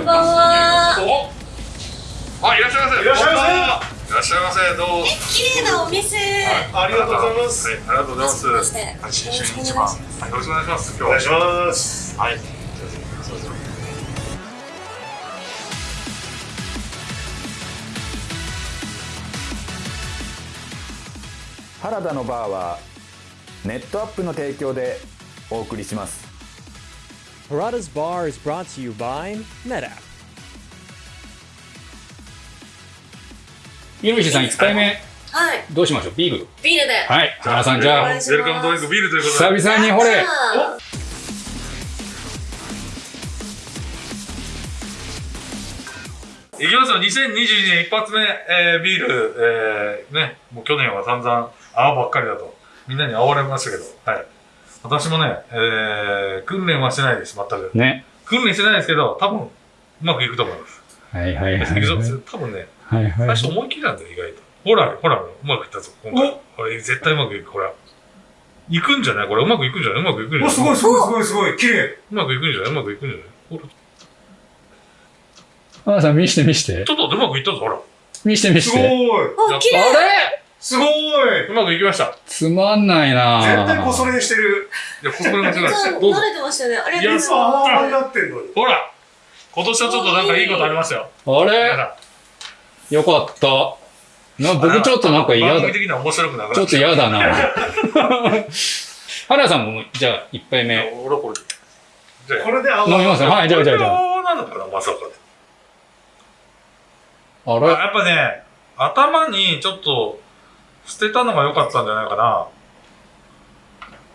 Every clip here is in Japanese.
んばんは。おあ、いらっしゃいませ。いらっしゃいませ。いらっしゃいませ。どう？も。綺麗なお店。ありがとうございます。はい、ありがとうございます。はじめましてはい、新春一番。はい、よろしくお願い。します。今日は。お願い。しますはい。原田のバーはネットアップの提供でお送りします Harada's Bar is brought to you by NetApp. ゆるしさん1回目はい。どうしましょう？ビールビールで。はい原さんじゃあウェルカムドリンクビールということで。久々にほれあいきますよ。2022年一発目、えー、ビール、えー、ね、もう去年は散々泡ばっかりだと、みんなに煽られましたけど、はい。私もね、えー、訓練はしてないです、全く。ね。訓練してないですけど、多分、うまくいくと思います。はいはいはいい。くぞ多分ね、はいはい。最初思いっきりなんだよ、意外と。ほら、ほら、うまくいったぞ、今回。これ、絶対うまくいく、ほら。行くんじゃない？これ、うまくいくんじゃない？うまくいくんじゃない？おすごいすごいすごいすごい綺麗。うまくいくんじゃない？うまくいくんじゃない？ほら、原さん見して見して。ちょっとうまくいったぞ、ほら。見して見しすごい。てあ、綺麗。あれ？すごい。うまくいきました。つまんないな。絶対こそれしてる。いや、ここで間違いない。です。どうぞ。慣。れてましたよね。ありがとうございます。ああになってんのに。ほら今年はちょっとなんかい。いことありましたよ。あ皆れさよかった。なんん僕ちょっとなんか嫌だ。番組的には面白くなくなちょっと嫌だな。原さんもじゃあ1杯いや目。俺これ。じゃあ、これであ飲みますはいじゃあじゃあじゃあ。なのかな、まさかで。あれ？やっぱね、頭にちょっと捨てたのが良かったんじゃないかな。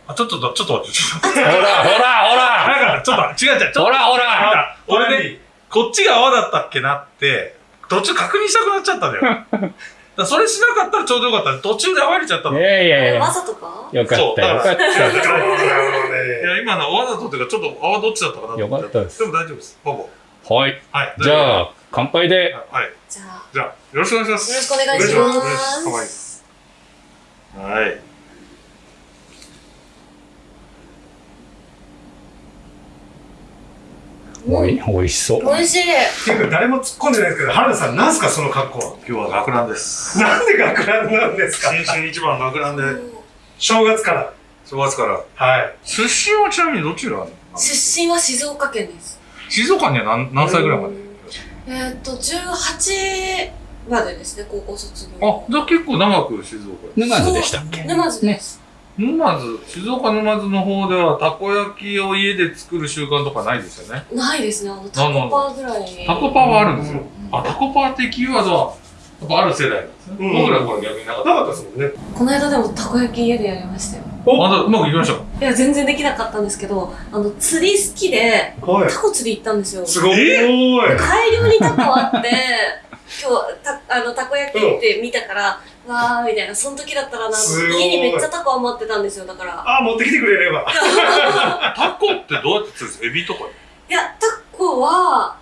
あ、ちょっと、ちょっと待って、ちょっと。ほらほらほらなんか、ちょっと、違う違う、ちょっと。ほらほらあ俺ね、こっちが泡だったっけなって、途中確認したくなっちゃったんだよ。だそれしなかったらちょうどよかった。途中で泡入れちゃったの。いいやいやいやわざとか？よかったよかったなるほどねや、今のわざとっていうか、ちょっと泡どっちだったかなよかったですでも大丈夫です。ほぼ。はいはい。じゃあ乾杯ではい。じゃあ、じゃあ、よろしくお願いします。よろしくお願いしお願いしまますす。はい。おい美味しそう美味しい。っていうか誰も突っ込んでないですけど原田さんなんすかその格好は？今日は学ランです。なんで学ランなんですか？新春一番学ランで、正月から正月から。はい出身はちなみにどちら？なの出身は静岡県です。静岡には何何歳ぐらいまで？えーっと、18までですね、高校卒あ業。、じゃあ結構長く静岡に。沼津でしたっけ沼津です。沼津、静岡沼津の方ではたこ焼きを家で作る習慣とかないですよね。ないですね、あの、タコパーぐらい。タコパはあるんですよ。あ、タコパっていうキーワードは、やっぱある世代なんですね。うん僕らの頃は逆になかっなかったですもんねこの間でもたこ焼き家でやりましたよ。た。あ、じゃあうまくいきました？いや、全然できなかったんですけど、あの、釣り好きで、はいタコ釣り行ったんですよ。すごい大量にタコあって、今日たあのたこ焼きって見たから、わーみたいな、その時だったらな家にめっちゃタコ余ってたんですよ、だから。あ持ってきてくれれば。タコってどうやって釣るんですかエビとか？いや、タコは、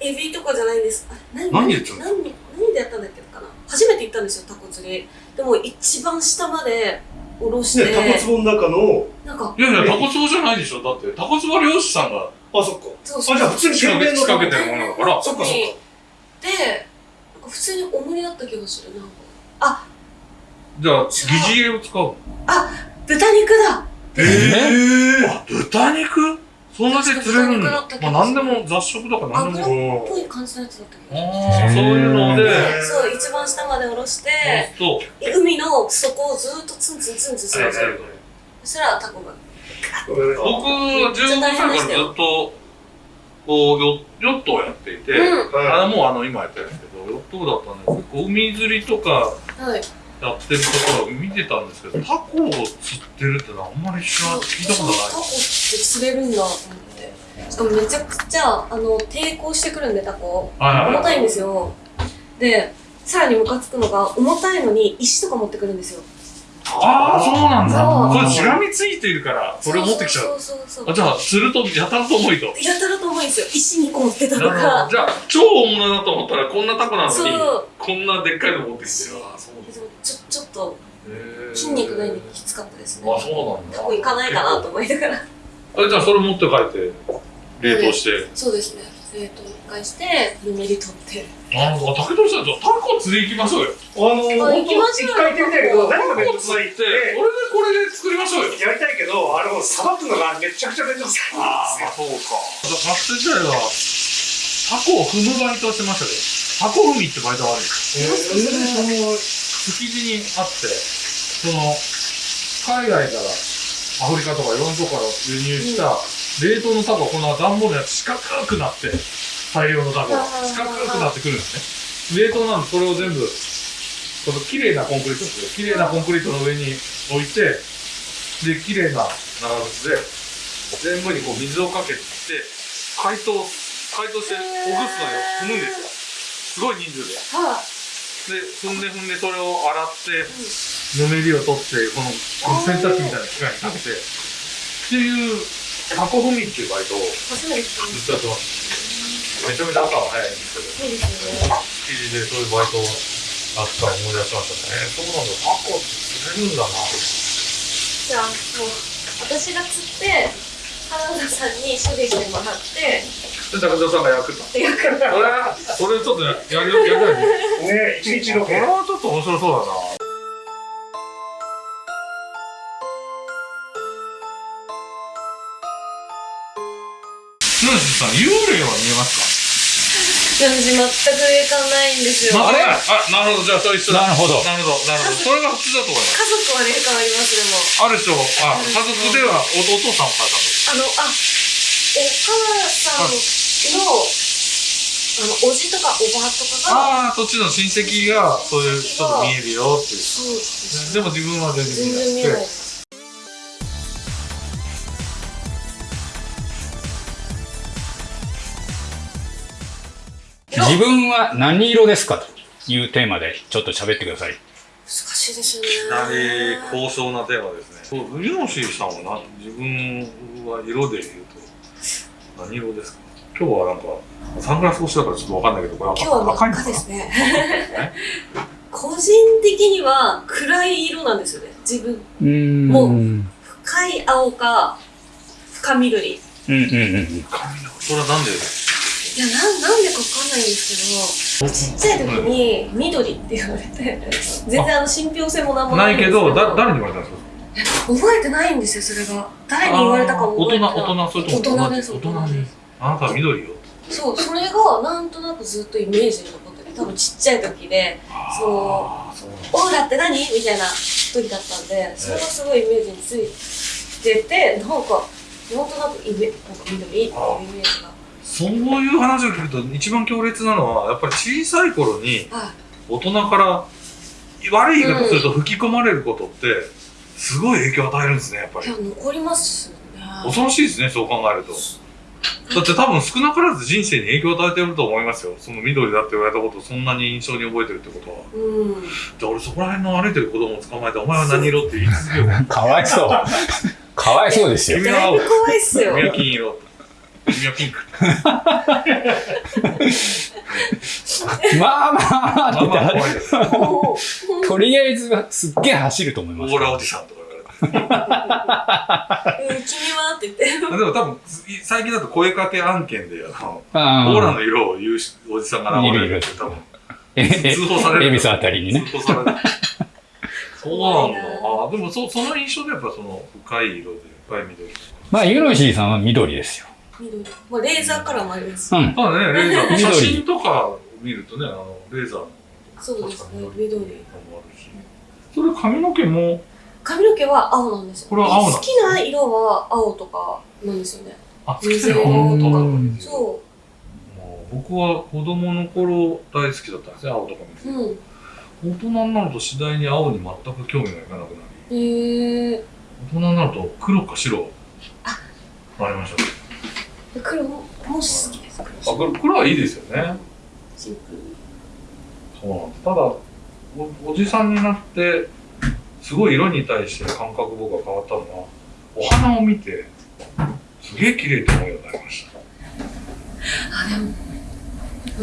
エビとかじゃないんです。あ何何で釣るの？何何でやったんだっけかな。初めて行ったんですよ、タコ釣り。でも一番下まで下ろして、ねタコ壺の中のなんか、いやいや、タコツボじゃないでしょ。だって、タコツボ漁師さんがあそっか。そうあじゃあ普通に。仕掛けてるものだから。そっかそっかで、なんか普通におもりだった気がする。なんかじゃあ、疑似餌を使うの？豚肉だえー、あ、豚肉？そんなで釣れるんだ。まあ、何でも雑食とか何でも。っぽい感じのやつだった気がする。ああ、そういうので、そう、一番下まで下ろして、そう。海の底をずっとツンツンツンツンするんですよ。そしたらタコが。僕、15歳からずっと、こう、ヨヨットをやっていて、うん。あのもうあの、今やってるんですけど、ヨット部だったんで、結構海釣りとかはい。やってるところを見てたんですけど、タコを釣ってるってのはあんまり知ら聞いたことない。タコって釣れるんだと思って。しかもめちゃくちゃ、あの、抵抗してくるんで、タコ。はい重たいんですよ。で、さらにムカつくのが、重たいのに石とか持ってくるんですよ。ああ、そうなんだ。そうこれしがみついているから、それを持ってきちゃう。そうそうそうそう。あじゃあ、釣るとやたらと重いと。やたらと重いんですよ。石2個持ってたとか。じゃあ、超大物だと思ったら、こんなタコなのにこんなでっかいの持ってきてる。あそうでもちょ、ちょっと筋肉ないんできつかったですね。あ、そうなんだ。タコ行かないかなと思いながら。あじゃあ、それ持って帰って、冷凍して。そうですね。えっ、と、一回して、ぬめり取って。あの、竹取さん、じゃあタコ釣り行きましょうよ。あの一回行ってみたいけど、何がめんどくさいって、それでこれで作りましょうよ。やりたいけど、あれをさばくのがめちゃくちゃめんどくさいんああ。そうか。学生時代は、タコを踏むバイトをしてましたけど、タコ踏みってバイトがあるんですよ。えー、その、築地にあって、その、海外から、アフリカとかいろんなとこから輸入した、冷凍のタコがこの段ボールのやつ四角くなって、大量のタコが四角くなってくるんですね。冷凍なんでそれを全部、その綺麗なコンクリートですよ。綺麗なコンクリートの上に置いて、で、綺麗な長靴で、全部にこう水をかけて、解凍、解凍してほぐすのよ。踏むんですよ。すごい人数で。はで、踏んで踏んでそれを洗って、ぬめりを取って、この洗濯機みたいな機械にかけて、っていう、タコ踏みっていうバイトをずっとやってます。めちゃめちゃ朝は早いんですけど、そうですね。築地でそういうバイトをあったら思い出しましたね。そうなんだ、タコって釣れるんだな。じゃあ、もう、私が釣って、原田さんに処理してもらって、で、高田さんが焼くと。そで、よくれ、それちょっとややる、やりたいね。ね、一日ロこれ。はちょっと面白そうだな。さん、幽霊は見えます私全く霊感ないんですよ。か家あれ？あ、なるほど、じゃあそれ一緒だ。なるほどなるほど、なるほど。それが普通だと思います。族は霊感あります、でも。あるでしょあ、家族ではおお父さんお母さんと。あの、あ、お母さんの、あの、おじとかおばとかが、ああ、そっちの親戚が、そういう、ちょっと見えるよっていう。そうです。でも自分は全然全然見えない自分は何色ですかというテーマでちょっと喋ってください。難しいですよね。いきなり高尚なテーマですね。そう、ウヨシさんは何自分は色で言うと、何色ですか？今日はなんか、サングラス越しだからちょっとわかんないけど、これ今日は赤いのかですね。個人的には暗い色なんですよね。自分。もううん深い青か、深緑。いうんうん。それはなんでや、なん、なんでかわかんないんですけど、ちっちゃい時に緑って言われて、全然あの信憑性もなんもなないけど、だ、誰に言われたんですか？覚えてないんですよ、それが。誰に言われたかも覚えてない。大人、大人、それとも大人です、大人です。あなたは緑よ。そう、それがなんとなくずっとイメージに残ってて、多分ちっちゃい時で、そう、オーラって何？みたいな時だったんで、それがすごいイメージについてて、なんか、なんとなくイメなんか緑っていうイメージが。そういう話を聞くと一番強烈なのはやっぱり小さい頃には大人から悪い言い方すると吹き込まれることってすごい影響を与えるんですねやっぱり。や、残りますよね。恐ろしいですねそう考えると。だって多分少なからず人生に影響を与えてると思いますよ。その緑だって言われたことをそんなに印象に覚えてるってことは。うん。じゃあ俺そこら辺の歩いてる子供を捕まえてお前は何色って言い続けよう。かわいそう。かわいそうですよ。君は青君はピンク。まあまあまあ。まあ怖いです。とりあえずすっげえ走ると思います。オーラおじさんとか言われて。うん、君はって言って。でも多分最近だと声かけ案件であのあオーラの色を言うしおじさんが現れるって多分ええ通報される。恵比寿あたりにね。通報される。そうなんだあでもそその印象でやっぱその深い色で深い緑まあ、ユノシーさんは緑ですよ。緑。もうレーザーカラーもあります。うん。ただねレーザー緑写真とか見るとねあのレーザーのそうですね、緑。もあるしそれ髪の毛も？髪の毛は青なんですよ。これは青好きな色は青とかなんですよね。あ水色とかうんそもう僕は子供の頃大好きだったんですね青とか見てう。うん。大人になると次第に青に全く興味がいかなくなりへえ大人になると黒か白ありました。黒も、も好きです。あ黒黒はいいですよねシンプル。そうなんですただおおじさんになってすごい色に対して感覚僕が変わったのはお花を見てすげえ綺麗って思うようになりましたあ、でも、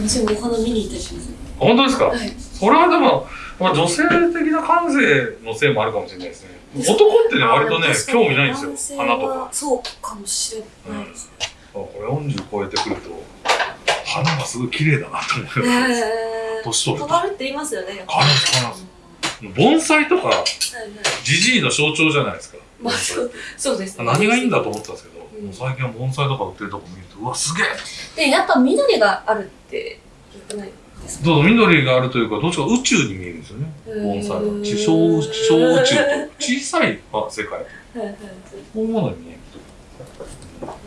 私もお花見に行ったりします。本当ですか？はい。それはでも、まあ、女性的な感性のせいもあるかもしれないですね男ってね割とね興味ないんですよ花とかそうかもしれないですね。あこれ40超えてくると花がすごい綺麗だなと思って。え年取ると。変わるって言いますよね。変わ盆栽とか、はいはいジジイの象徴じゃないですか。まあそうそうですね。何がいいんだと思ったんですけど、うん最近は盆栽とか売ってるとこ見ると、うわ、すげえで、やっぱ緑があるって言ってないですか？どうぞ緑があるというか、どっちか宇宙に見えるんですよね。盆栽が。地小、地小宇宙と小さいあ世界。はいはいこういうものに見えると。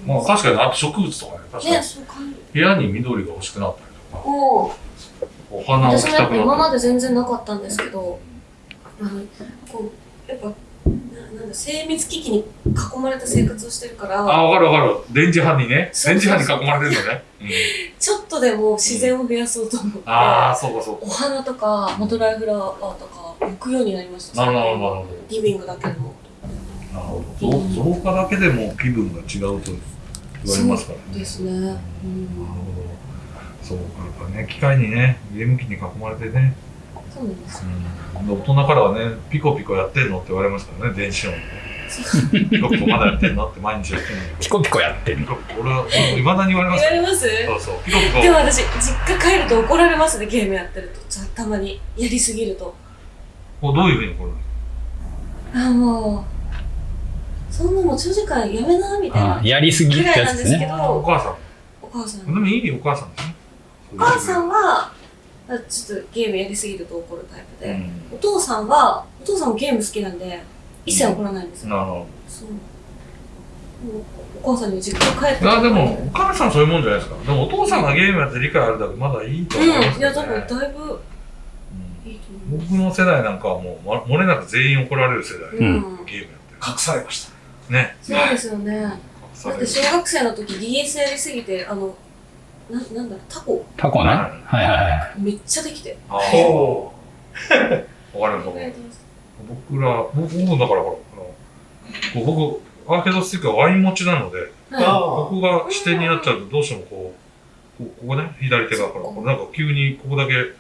まあ確かに、あと植物とかね、確かね、にそう感じる。部屋に緑が欲しくなったりとか、おーお花を置私もやっぱきたくなったり今まで全然なかったんですけど、あの、こう、やっぱ、ななんだ、精密機器に囲まれた生活をしてるから、あ、わかるわかる。電磁波にね。電磁波に囲まれてるのね。うん ちょっとでも自然を増やそうと思って、ああ、そうかそうか。お花とか、ドライフラワーとか、置くようになりました。なるほど、なるほど。リビングだけでも。なるほど。増増加だけでも気分が違うと言われますからね。そうですね。うんなるほど。そうか、やっぱね、機械にね、ゲーム機に囲まれてね、そうです。うん、大人からはね、ピコピコやってんのって言われますからね、電子音。ピコピコまだやってんのって毎日やってんのに。ピコピコやってる。ピコピコ、俺は、いまだに言われます。言われますそうそう、ピコピコ。でも私、実家帰ると怒られますね、ゲームやってると。じゃあたまに、やりすぎると。どういうふうにこれあ、もう、そんなもう長時間やめな、みたいなあ。やりすぎってぐらいやつですすなんでけね。ど、お母さん。お母さん。でもいいお母さんですね。お母さんは、あちょっとゲームやりすぎると怒るタイプで、うん。お父さんは、お父さんもゲーム好きなんで、一切怒らないんですよ。なるほそう。もうお母さんに実家帰ってど。あ、でも、お母さんそういうもんじゃないですか。でも、お父さんがゲームやって理解あるだけまだいいと思いますうん、いや、けどね多分だいぶうんいいと思う。僕の世代なんかはもう、ま漏れなく全員怒られる世代。うん。ゲームやって隠されました。る。ね。そうですよね。だって小学生の時 DS やりすぎて、あの、ななんだろう、タコタコね。はいはいはい。めっちゃできて。ああ。ほわかります。僕ら、僕、僕だから、ほら、あの、こう僕、アーケードスティックはワイン持ちなので、う。はい。あここが視点になっちゃうと、どうしてもこう、こここね、左手が、ほら、これなんか急にここだけ、よ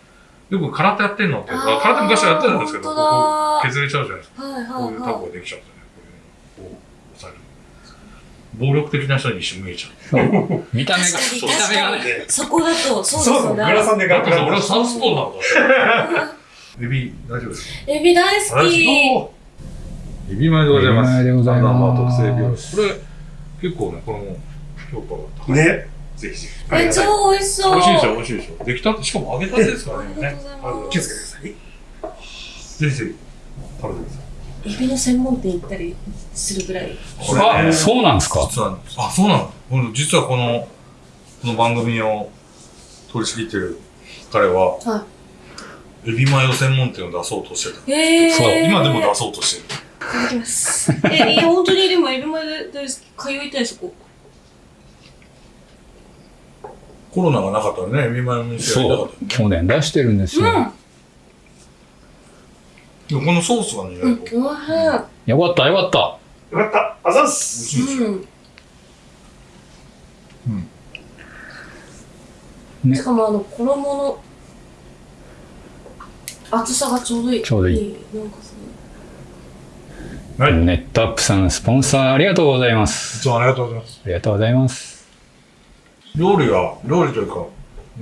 く空手やってんのって、ああー空手昔はやってたんですけど、本ここ削れちゃうじゃないですか。はいこうはいはいうタコができちゃうんですよね。こういうのこう押さえる。暴力的な人に一瞬見えちゃう。そう。見た目が、見た目がね。い。そこだと、そうですよね。グラサンでガクガク。俺はサウスポーなんだ。エビ、大丈夫ですか？エビ大好き。エビ前でございます。エビ前でございます特製病これ、結構ね、これも評価が高い。ね。ぜひぜひ。え、超美味しそう。美味しいでしょ、美味しいでたて、しかも揚げたてですからね。ありがとうございます気をつけてください。ぜひぜひ、食べてください。エビの専門店行ったりするぐらい。これねあ、そうなんですか？実は、あ、そうなの？実はこの、この番組を取り仕切ってる彼は、はエビマヨ専門店を出そうとしてた。い。えー。そう今でも出そうとしてる。いただきます。え、いや、本当にでもエビまで大好き。通いたい、そこ。コロナがなかったらね、エビマヨの店やりたかそうったよね。。去年出してるんですよ。うん。でもこのソースがね、意うん、外とおいしい。よかった、よかった。よかった。あざっす。しいですよ。うん。ねしかもあの衣の厚さがちょうどいい。ちょうどいいなんかすはい。いネットアップさん、スポンサーありがとうございます。つもありがとうございます。ありがとうございます。料理は、料理というか、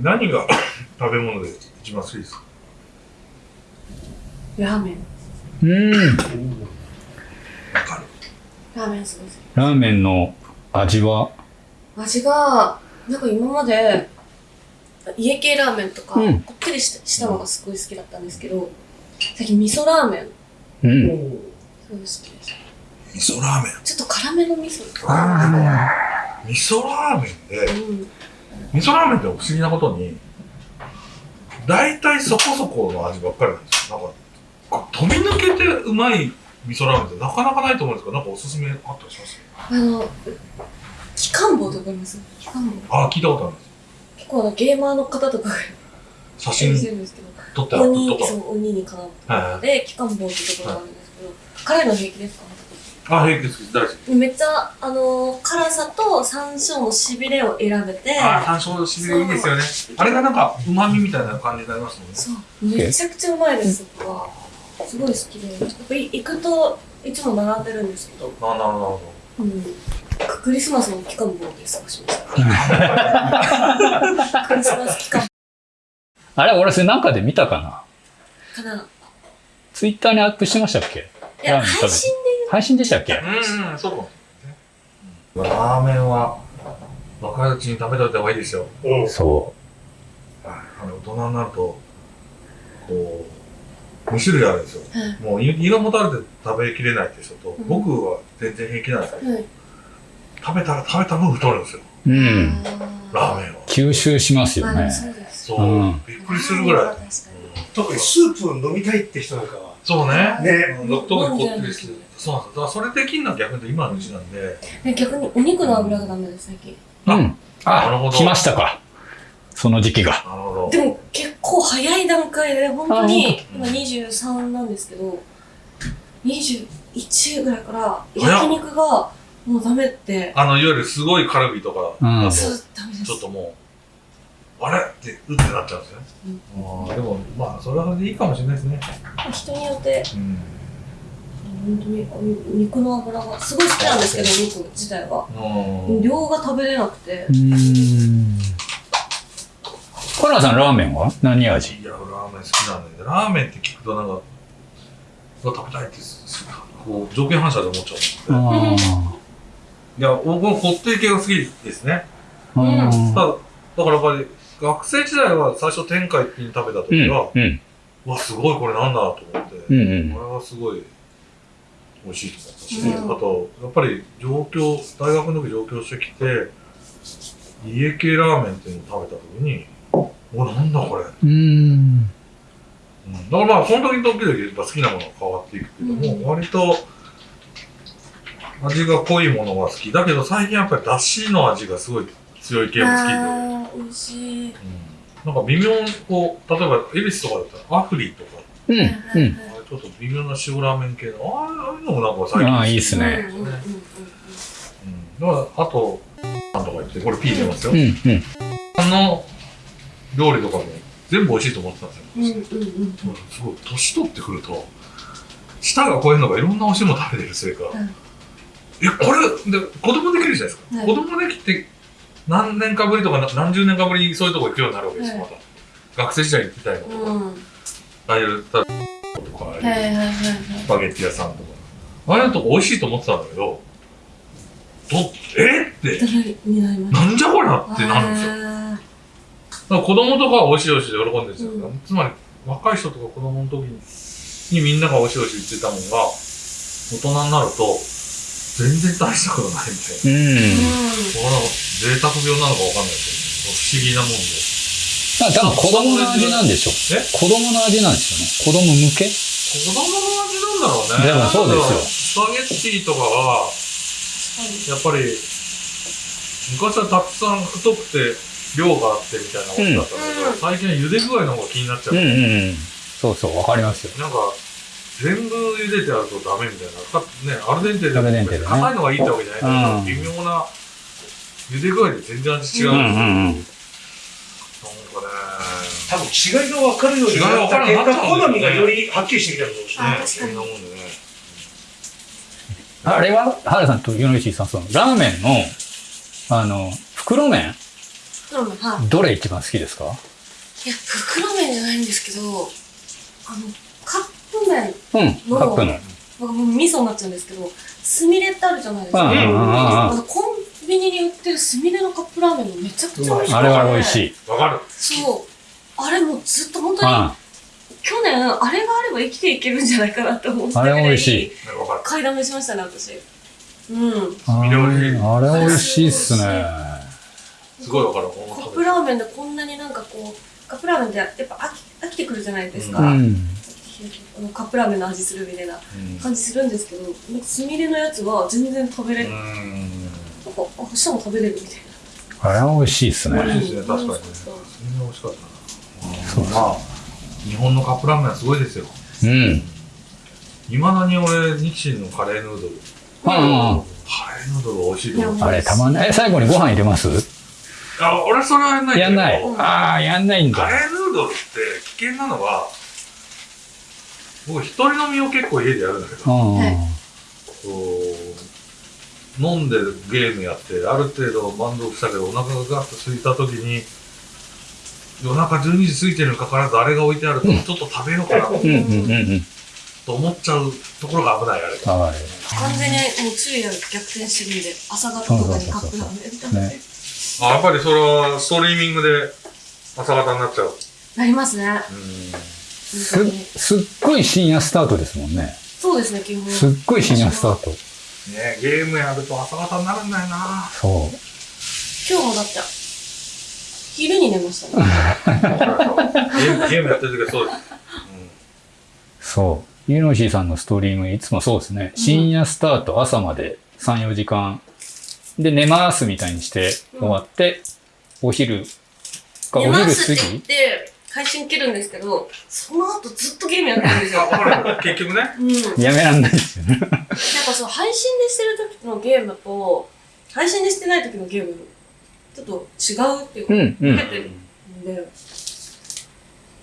何が 食べ物で一番好きですか？ラーメン。うん。わかる。ラーメンすごい好ラーメンの味は、き。味が、なんか今まで、家系ラーメンとか、うんこってりしたしたのがすごい好きだったんですけど、最近味噌ラーメン、うん。すごい好きです。味噌ラーメン。ちょっと辛めの味噌。味噌ラーメンで、うん。味噌ラーメンって不思議なことに、大体そこそこの味ばっかりなんですよ。なんか、飛び抜けてうまい味噌ラーメンってなかなかないと思うんですけど、なんかおすすめあったりします？あの、機関棒ってわかります機関棒。あ、聞いたことあるんです。結構あのゲーマーの方とかが写真してるんですけど、撮ってある鬼とか。そう鬼にかなうはいはい。で、機関棒ってところがあるんですけど、辛いの平気ですか？あ、平気です。大好き。めっちゃ、あのー辛さと山椒のしびれを選べて、あ、山椒のしびれいいですよね。あれがなんか、旨味みたいな感じになりますもんね。そう、めちゃくちゃうまいです、そこは。すごい好きで、やっぱ行くといつも並んでるんですけど、あ、なるほど、なるほうん、クリスマスの期間もで過ごしました。クリスマス期間。あれ俺それなんかで見たかな？かな。ツイッターにアップしてましたっけ？いや、配信で。配信でしたっけ？うんうんそうかもしれないね。ラーメンは若いうちに食べといた方がいいですよ。う。ん。そはい。あの大人になるとこう2種類あるんですよ。はいもう胃胃がもたれて食べきれないって人と、ん。僕は全然平気なんですけど、はい。食べたら食べた分太るんですよ。ううんラーメンは。吸収しますよね。まあ、そうです。そう、うん。びっくりするぐらい、特にスープを飲みたいって人なんかは。そうね。ね。うん。特にこってりしてるそうなんですだからそれできんのは逆に今のうちなんでね逆にお肉の油がダメです、最近。あうん。あなるほど。来ましたかその時期が。でも結構早い段階で、本当にあ今23なんですけど、21ぐらいから焼肉がもうダメって、あのいわゆるすごいカルビとかうん。ちょっともうあれ？ってうってなっちゃうんですね、あーでもまあそれはそれでいいかもしれないですね、人によって、うん。本当にお肉の油が、すごい好きなんですけど、お肉自体は。うん。量が食べれなくて。う、ーんコラさんラーメンは？何味？いや、ラーメン好きなんだよね。ラーメンって聞くとなんか、うわ食べたいって、こう、条件反射で思っちゃう。んで。あいや、僕もこってり系が好きですね。だ、だからやっぱり、学生時代は最初天下一品食べた時は、うんうわ、すごいこれなんだと思って、うんうん。これはすごい美味しいと思ったし、うん。あと、やっぱり上京、大学の時上京してきて、家系ラーメンっていうのを食べた時に、お、なんだこれ。うんうんだからまあ、その時々々やっぱ好きなものが変わっていくけども、うん割と味が濃いものが好き。だけど最近やっぱりだしの味がすごい強い系も好きで、美味しい。うんなんか微妙にこう、例えば恵比寿とかだったらアフリとか、うんうんあれちょっと微妙な塩ラーメン系の、ああいうのもなんか最近ああいいっすねうん。だからあと、なんとか言って、これ P 出ますよ。うんうんあの料理とかも全部美味しいと思ってたんですよ。うんうんうん。すごい年取ってくると舌が超えるのがいろんな美味しいもの食べてるせいか、うんえこれで子供できるじゃないですか、はい。子供できて何年かぶりとかな何十年かぶりにそういうとこ行くようになるわけですよ、はい。また。学生時代に行きたいのと。か、うん。はいああいうたとか、はいはいはい。スパゲッティ屋さんとか。ああいうとこ美味しいと思ってたんだけどどえって。なんじゃこりゃってなるんですよ子供とかは美味しい美味しいで喜んでるんですよ、うん。つまり若い人とか子供の時にみんなが美味しい美味しい言ってたもんが大人になると全然大したことないみたいな。うん。ーこれは贅沢病なのかわかんないですけど。不思議なもんで。あ多分子供の味なんでしょえ？子供の味なんですよね。子供向け？子供の味なんだろうね。でもそうですよ。スパゲッティとかはやっぱり昔はたくさん太くて量があってみたいなことだったんだけど、うん最近は茹で具合の方が気になっちゃう、うんうんうんそうそうわかりますよなんか、全部茹でてあるとダメみたいな。かね、アルデンテでアルデンテでね硬いのがいいってわけじゃないけど、うん微妙な茹で具合で全然味違うんですよ。うんうんうんなんかね、多分違いが分かるようになった結果、好みがよりはっきりしてきたのかもしれない。あ確かにそんなもんでね。あれは原さんと米石さんそのラーメンのあの袋麺袋麺はい。どれ一番好きですか？いや、袋麺じゃないんですけど、あの、カップ麺、うんカップの僕もう味噌になっちゃうんですけど、スミレってあるじゃないですか。うんうんうんうんあのコンビニに売ってるスミレのカップラーメンもめちゃくちゃ美味しくて。あれは美味しい。いわかる。そう。あれもずっと本当に、あ去年、あれがあれば生きていけるんじゃないかなって思ったあれ美味しいねわかる。買いだめしましたね、私。うん。あれ美味しいっすねすごいわかる。カップラーメンでこんなになんかこう、カップラーメンってやっぱ飽き飽きてくるじゃないですか。うんカップラーメンの味するみたいなうん感じするんですけど、なんかスミレのやつは全然食べれ、うなんか、ん。あ、明日も食べれるみたいあれは美味しいっすね美味しいですね、確かにね。みんな美味しかったな。まあ、日本のカップラーメンはすごいですよ。うんいまだに俺、日清のカレーヌードル。うんうんカレーヌードル美味しいと思う。あれたまんないえ最後にご飯入れますあ、俺それはやんないけど。やんない。ああやんないんだ。カレーヌードルって危険なのは、僕一人飲みを結構家でやるんだけど、うん。はい。こう飲んでゲームやって、ある程度満足したけど、お腹がガッと空いた時に、夜中12時過ぎてるにかかわらず、あれが置いてあると、ちょっと食べようかな。と思っちゃうところが危ない、あれ。はい。完全にもう昼夜逆転してるんで、朝方とかにカップラーメン食べて。ね。あやっぱりそれはストリーミングで朝方になっちゃう。なりますね。す。すっごい深夜スタートですもんね。そうですね、基本。すっごい深夜スタート。ねゲームやると朝方になるんだよな。そう。今日もだって、昼に寝ましたね。ゲームゲームやってる時はそうです。そう。ユーノシーさんのストリームいつもそうですね。深夜スタート、朝まで3、4時間。で、寝ますみたいにして終わって、お昼か、お寝ま昼過すって言っぎて、配信切るんですけど、その後ずっとゲームやってるんですよ。結局ね。うん。なんかやめらんないですよね。そう、配信でしてる時のゲームと、配信でしてない時のゲーム、ちょっと違うっていうか、うん、うん。てるんで、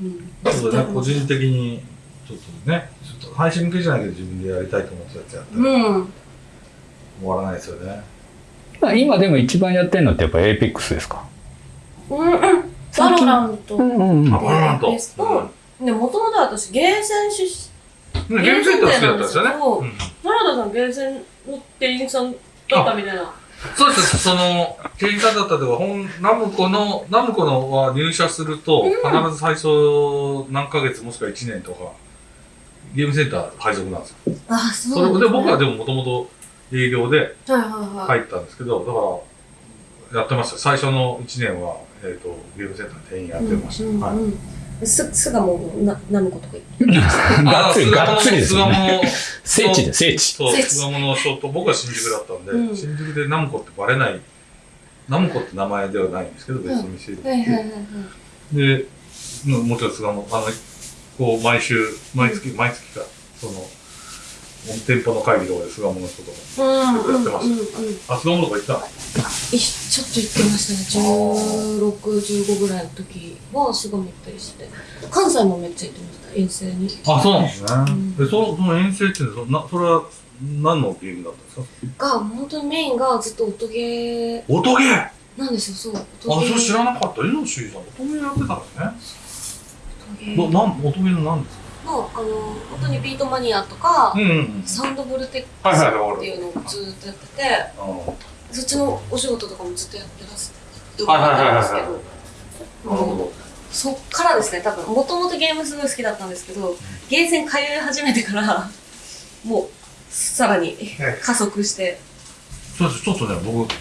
うん。だね、個人的に、ちょっとね、ちょっと配信向けじゃないけど自分でやりたいと思ってたやつやったらうん。終わらないですよね。まあ今でも一番やってるのってやっぱエーペックスですか？うんうん。バロラントんうんあ、バロラント。ベストで、もともと私、ゲーセン出身、うんゲームセンター好きだったんですよね。原田さん、ゲーセンの店員さんだったみたいな。そうです、その、店員さんだったというか、本、ナムコの、ナムコのは入社すると、必ず最初何ヶ月もしくは1年とか、ゲームセンター配属なんですよ。あ、そそうねれで僕はでももともと営業ではいはいはい。入ったんですけど、だから、やってました。最初の1年は、えっ、と、ゲームセンターの店員やってました。うんうんはい。うんす、すがもう、な、ナムコとか言って。がっつり、がっつりですよね。ね。聖地で聖地。そう、巣鴨のショート、僕は新宿だったんで、うん新宿でナムコってバレない、ナムコって名前ではないんですけど、別の店で。はいはいはいはい。で、ももちろん巣鴨、あの、こう、毎週、毎月、毎月か、その、店舗の会議とかで巣鴨の人とか、やってまうんうんうん。あ、巣鴨とか行ったちょっと行ってましたね。16、15ぐらいの時はすごい行ったりして。関西もめっちゃ行ってました、遠征に。あ、そうなんですね。うんで、その、その遠征ってそなそれは何のゲームだったんですか？が、本当にメインがずっと音ゲ音ゲー？あ、ーなんですよ、そう。そ音ゲー。れ知らなかった。イノシーさん、音ゲーやってたんですね。音ゲーな、なん、音ゲーの何ですか？の、あの、本当にビートマニアとか、うんうん。サウンドボルテックス。っていうのをずっとやってて、そっちのお仕事とかもずっとやってます。はいはいはいはいやってるんですけど。そっからですね、多分、もともとゲームすごい好きだったんですけど、ゲーセン通い始めてから、もう、さらに加速して、そうです、ちょっとね、僕、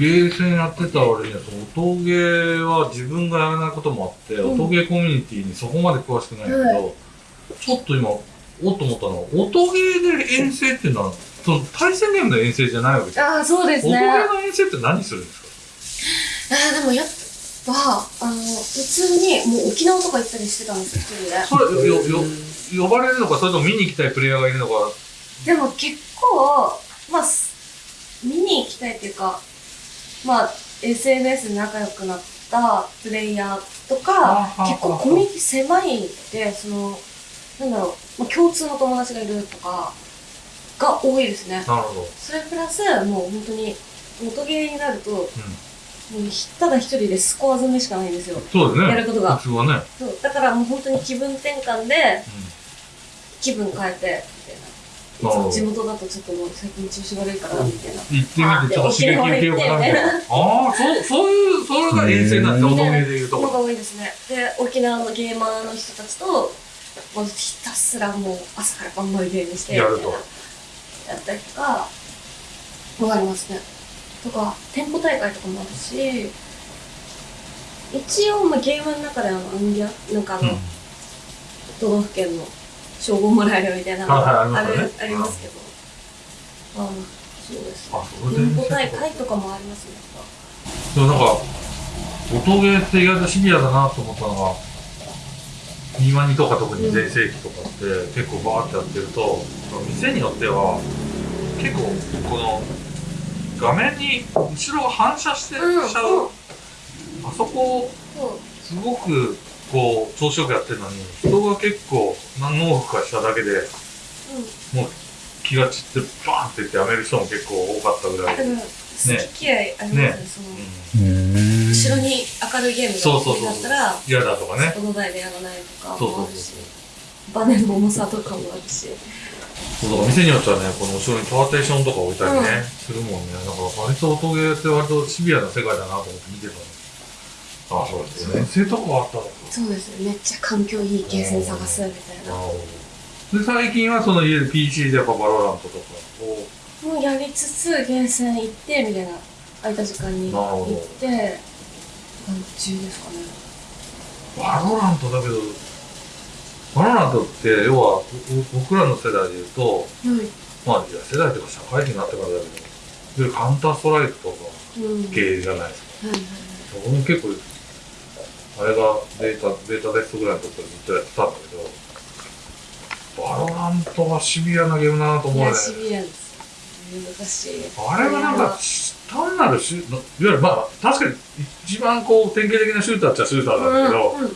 ゲーセンやってた割には、音ゲーは自分がやらないこともあって、うん音ゲーコミュニティにそこまで詳しくないけど、はちょっと今、おっと思ったのは、音ゲーで遠征っていうのは、その対戦ゲームの遠征じゃないわけじゃん。ああ、そうですね。音ゲあーの遠征って何するんですか？あ、でもやっぱ、あの、普通に、もう沖縄とか行ったりしてたんですよ。それ、よ、よ、呼ばれるのか、それとも見に行きたいプレイヤーがいるのか、でも結構、まあ、す見に行きたいっていうか、まあ、SNS で仲良くなったプレイヤーとか、あ結構コミュニティ狭いんで、その、なんだろう、まあ、共通の友達がいるとか、が多いですね。なるほど。それプラス、もう本当に、音ゲーになると、もうただ一人でスコア詰めしかないんですよ。そうですね。やることが普通はね。そうだからもう本当に気分転換で、気分変えて、地元だとちょっともう最近調子悪いから、みたいな。行ってみて、ちょっと刺激受けようかなみたいな。ああ、そう、そういう、それが遠征なんですよ、うん音ゲーでいうとのが多いですね。で、沖縄のゲーマーの人たちと、もうひたすらもう朝から晩までゲームして、やるとやったりとか、もありますね。とか、店舗大会とかもあるし、一応、まあ、ゲームの中であの、アンギャ、なんかあの、都道府県の称号もらえるみたいなのがあるありますけど、あのそうですね。あ、それで大会とかもありますね。でもなんか、音ゲーって意外とシビアだなと思ったのが、ニマニとか特に全盛期とかって結構バーってやってると、店によっては結構この画面に後ろが反射してしちゃう、あそこすごくこう調子よくやってるのに人が結構何往復かしただけでうん。気気が散ってバーンって言ってやめる人も結構多かったぐらい、だから好き嫌いありますねそのうん。後ろに明るいゲームそうそうそう。がだったら嫌だとかね。この台でやらないとかそうそうもあるしバネの重さとかもあるし。そうだから店によってはねこの後ろにパーテーションとか置いたりね、するもんね。だから割と音ゲーって割とシビアな世界だなと思って見てたのあそうですよね。性とかあったの。そうですね。めっちゃ環境いいゲーセン探すみたいな。で最近はその家で PC でやっぱバロラントとか。をもうやりつつゲーセン行ってみたいな空いた時間に行って感じですかね。バロラントだけどバロラントって要はぼ僕らの世代で言うとはい。まあいや世代というか社会人になってからだけどカウンターストライクとかうん。系じゃないですか。はいはい。僕も結構あれがベータベータテストぐらいの時からずっとやってたんだけどバロラントはシビアなゲームだなと思うね。シビアです。難しい。あれはなんか単なるシュいわゆるまあ確かに一番こう典型的なシューターっちゃシューターなんだけど、うんうん。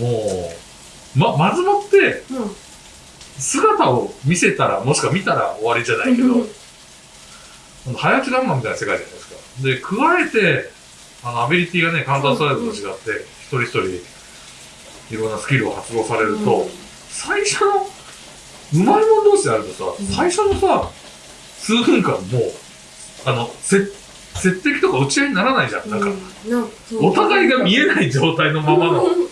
もうままずもってうん。姿を見せたらもしくは見たら終わりじゃないけど、うん。早打ちガンマンみたいな世界じゃないですか。で、加えて、あの、アビリティがね、カウンターストライクと違って、一人一人、いろんなスキルを発動されると、うん。最初の、うまいもん同士であるとさ、うん。最初のさ、数分間もう、あの、せ、接敵とか打ち合いにならないじゃん。なんか、お互いが見えない状態のままの、うん。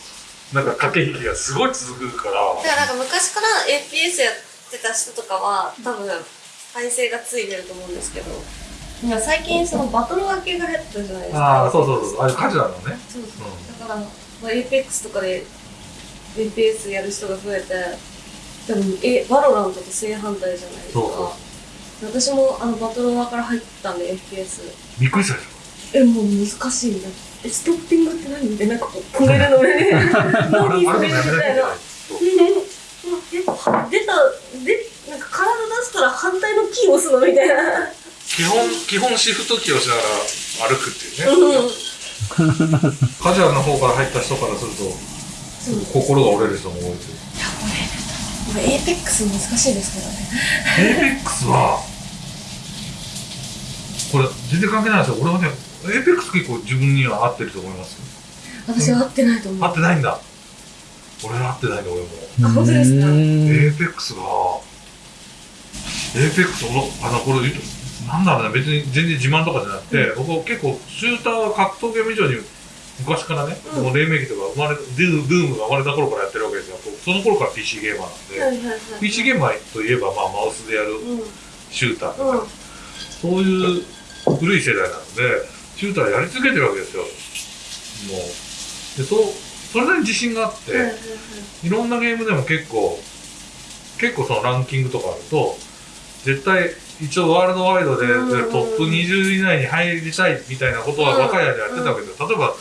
なんか駆け引きがすごい続くから、だからなんか昔から APS やってた人とかは多分耐性がついてると思うんですけどなんか最近そのバトロワ系が増えたじゃないですか。ああ、そうそうそう、あれカジュアルのね。そうそう。うだから、まあ、APEX とかで APS やる人が増えて多分えバロラントと正反対じゃないですか。そう私もあのバトロワ側から入ったんで FPS びっくりしたでしえもう難しいみたいなえストッピングって何？みたいななんかこう止めるのね。ょ。あれ、何それみたいな。えは出たでなんか体出したら反対のキーを押すの？みたいな基本、基本シフトキーをしながら歩くっていうね。うんカジュアルな方から入った人からすると、心が折れる人も多いですよ。これエーペックス難しいですけどね APEX は、これ全然関係ないですよ。俺はね、APEX 結構自分には合ってると思いますよ。私は合ってないと思う合ってないんだ。俺は合ってないんだ、俺も。あ本当ですか？うん APEX が、APEX、俺、あの、これ、なんだろうね、別に全然自慢とかじゃなくて、僕は結構、シューターは格闘ゲーム以上に、昔からね、うん。この黎明期とか生まれ、ドゥブームが生まれた頃からやってるわけですよ。その頃から PC ゲーマーなんで、はいはいはい PC ゲーマーといえば、まあ、マウスでやるうん。シューターとか、うん。そういう古い世代なので、シューターやり続けてるわけですよ。もう。で、そう、それなりに自信があって、はいはいはい。いろんなゲームでも結構、結構そのランキングとかあると、絶対、一応ワールドワイドでうんうんうん。トップ20以内に入りたいみたいなことは若い間やってたわけど、例えば、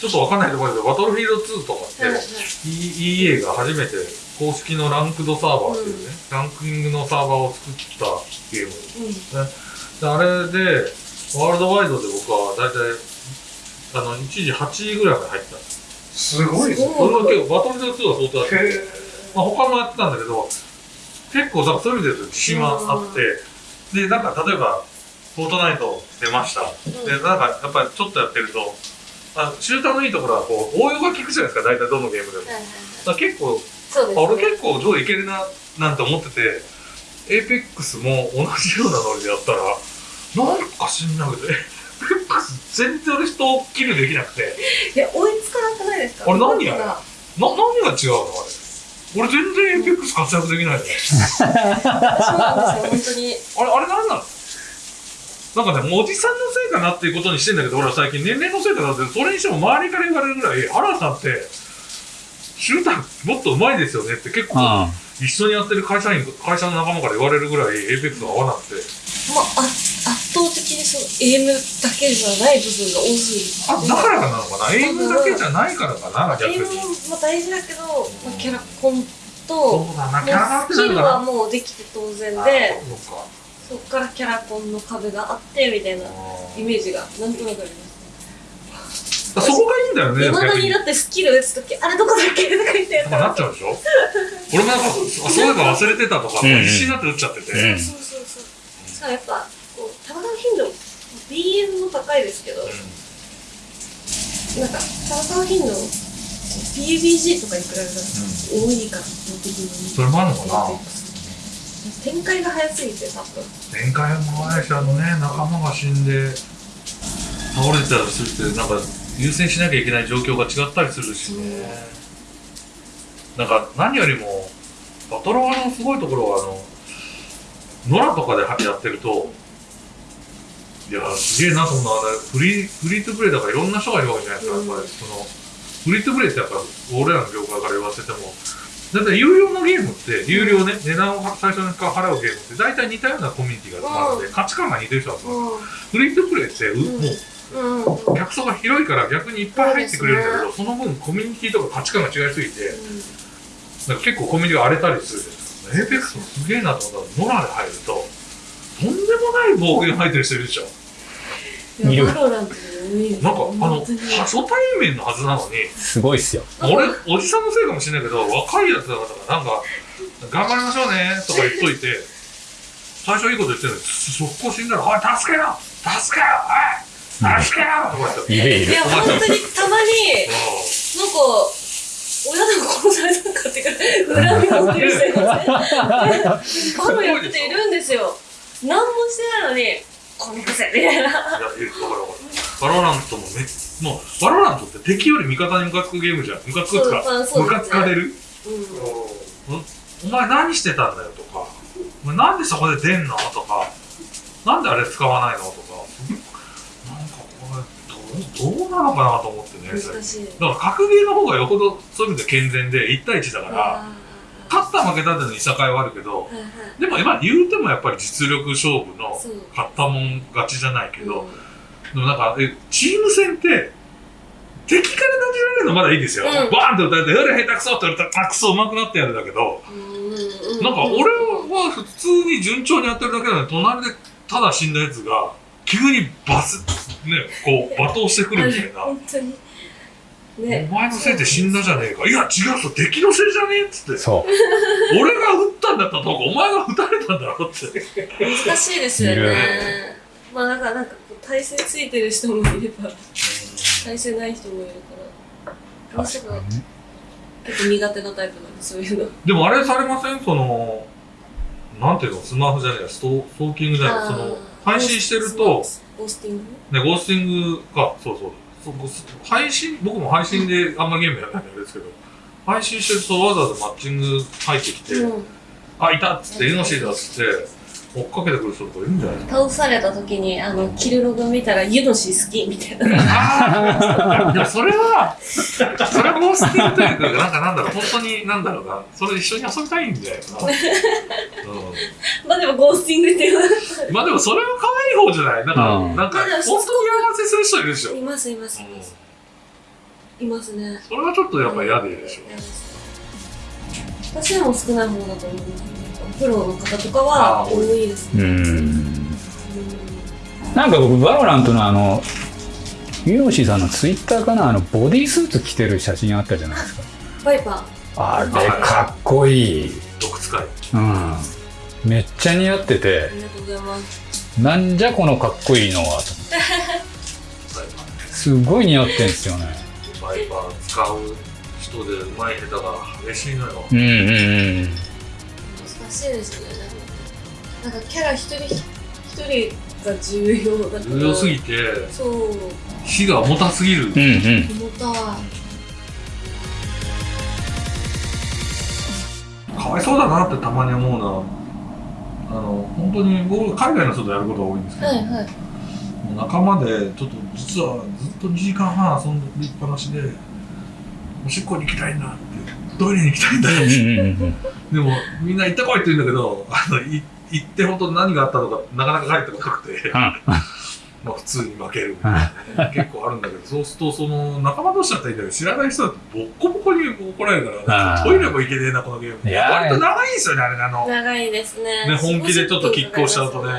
ちょっとわかんないところだけど、バトルフィールド2とかって、はいはい E- EA が初めて公式のランクドサーバーっていうね、ランキングのサーバーを作ったゲームうん。であれで、ワールドワイドで僕は大体、あの、一時8位ぐらいまで入った。んです。すごいですね。それは結構、バトルフィールド2は相当だった。へまあ、他もやってたんだけど、結構、そういう意味で自信はあって、で、なんか例えば、フォートナイト出ました。で、なんかやっぱりちょっとやってると、あシューターのいいところはこう応用が効くじゃないですか、大体どのゲームでも。だかはいはい。ら結構、そうですあ俺結構上位いけるな、なんて思ってて、エーペックスも同じようなノリでやったら、なんか知んない。けど、エーペックス全然俺人をキルできなくて、いや追いつかなくないですか？あれ何やがな、何が違うのあれ？俺全然エーペックス活躍できないの。そうなんですよ本当にあれ、あれなんなの？なんかね、もうおじさんのせいかなっていうことにしてんだけど、俺は最近年齢のせいかなって、それにしても周りから言われるぐらい、原田さんって、シューターもっと上手いですよねって結構、あ一緒にやってる会社員、会社の仲間から言われるぐらい、エーペックスが合わなくて。まああ圧倒的にそのエイムだけじゃない部分が多すぎてあ、だからかなのかな？エイムだけじゃないからかな、逆エイムに。も大事だけど、まあ、キャラコンとそうだな、キャラもうスキルは。もうできて当然あでそうか。そっからキャラコンの壁があってみたいなイメージがなんとなくあります。そこがいいんだよねいまだ逆に。にだってスキル打つとき、あれどこだっけとか言ってまあなっちゃうでしょ？俺もなんかそういえば忘れてたとか、必死になって打っちゃってて、うん。そうそうそう。しかもやっぱ、BM も高いですけど、なんか、戦う頻度、PUBG とかに比べたら多いか、的に。それもあるのかな？展開が早すぎて、多分。展開も早いしあのね仲間が死んで倒れてたりするってなんか優先しなきゃいけない状況が違ったりするしね、なんか何よりもバトロワのすごいところはあの野良とかでやってるといやすげえなと思うのフリーフリートゥプレイだからいろんな人がいるわけじゃないですか、やっぱりそのフリートゥプレイってやっぱ俺らの業界から言わせてもだって有料のゲームって有料ね、値段を最初に払うゲームって大体似たようなコミュニティが集まるので、価値観が似てる人が集まる、フリートゥプレイってう、うん。もう客層が広いから逆にいっぱい入ってくれるんだけど、その分コミュニティとか価値観が違いすぎて、なんか結構コミュニティが荒れたりするじゃないですか。エーペックスもすげえなと思ったら、ノラで入ると、とんでもない暴言吐いてる人いるでしょ。いる。なんか、あの、初対面のはずなのに、すごいっすよ。俺、おじさんのせいかもしれないけど、若いやつだから、なんか、頑張りましょうねとか言っといて、最初いいこと言ってるのに、速攻死んだら、おい、助けろ助けろおい助けろ!とか言って。いるいる。いや、本当にたまに、なんか、親でも殺されたのかっていうか、恨み持ってる人い ませんバロやってているんですよ。何もしてないのに、このくせみたいな。いや、わかるわかる。バロラントもめ、もう、バロラントって敵より味方にムカつくゲームじゃん。ムカつくかそうそう、ムカつかれる。お前何してたんだよとか、お前なんでそこで出んのとか、なんであれ使わないのとか、なんかこれ、どう、どうなのかなと思ってね。難しい。だから格ゲーの方がよほどそういう意味で健全で1対1だから、あ勝った負けたっていうのいさかいはあるけど、ーはいはいでも今言うてもやっぱり実力勝負の勝ったもん勝ちじゃないけど、うんでもなんか、えチーム戦って、敵から投げられるのまだいいですよ。うんバーンって打たれて、やれ下手くそって言われたら、あ、くそ上手くなってやるだけど、うんなんか俺は普通に順調にやってるだけなのに、隣でただ死んだやつが、急にバス、ね、こう、罵倒してくるみたいな。本当に。ね。お前のせいで死んだじゃねえか。いや、違うぞ、敵のせいじゃねえっつって。そう。俺が撃ったんだったら、お前が撃たれたんだろって。難しいですよね。まあ、だからなんかこう、体勢ついてる人もいれば、体勢ない人もいるから、確かにね。結構苦手なタイプなんで、そういうの。でもあれされません？その、なんていうの、スマホじゃねえや、ストストーキングじゃない、その、配信してると、ゴースティング？ね、ゴースティングか、そうそう。配信、僕も配信であんまゲームやらないんですけど、配信してるとわざわざマッチング入ってきて、うん。あ、いたっつって、イノシシだっつって、追っかけてくる人とかいるんじゃないですか。倒された時に、あの、キルログ見たら、ユノシ好きみたいな。ああ、でもそれは、それはゴースティングというか、なんかなんだろう、本当になんだろうな、それ一緒に遊びたいんだよな。うんまあでも、ゴースティングっていうまあでもそれは可愛い方じゃないなんか、うんなんか、本当に合わせする人いるでしょ。います、います、います。いますね。それはちょっとやっぱ嫌でいいでしょ。私でも少ない方だと思います。プロの？方とかは多いですね。う。なんか僕、バロラントの？あの、ユノシーさんの？ツイッターかな、あの、ボディースーツ着てる写真あったじゃないですか。バイパあれ、かっこいい。毒使い。うん。めっちゃ似合って、てあ、りがとうございます。なんじゃこのかっこいいのはと思って。すごい似合ってんすよね。バイパー使う人で上手い下手が激しいのよ。うんうんうん。難しいですね。なんかキャラ一人一人が重要だから。重要すぎて、そう、火が重たすぎる。うんうん。重たい。かわいそうだなってたまに思うな。あの、本当に僕、海外の人とやることが多いんですけど、はいはい。仲間で、ちょっと実はずっと2時間半遊んでっぱなしで、おしっこに行きたいんだって、トイレに行きたいんだって。でも、みんな行ってこいって言うんだけど、あの、い行って本当何があったのか、なかなか帰ってこなくて、まあ普通に負けるみたいなね、結構あるんだけど、そうすると、その、仲間同士だったらいいんだけど、知らない人だとボッコボコに怒られるから、トイレも行けねえな、このゲーム。割と長いんですよね、あれねあの、長いですね。ね、本気でちょっとキックをしちゃうとね。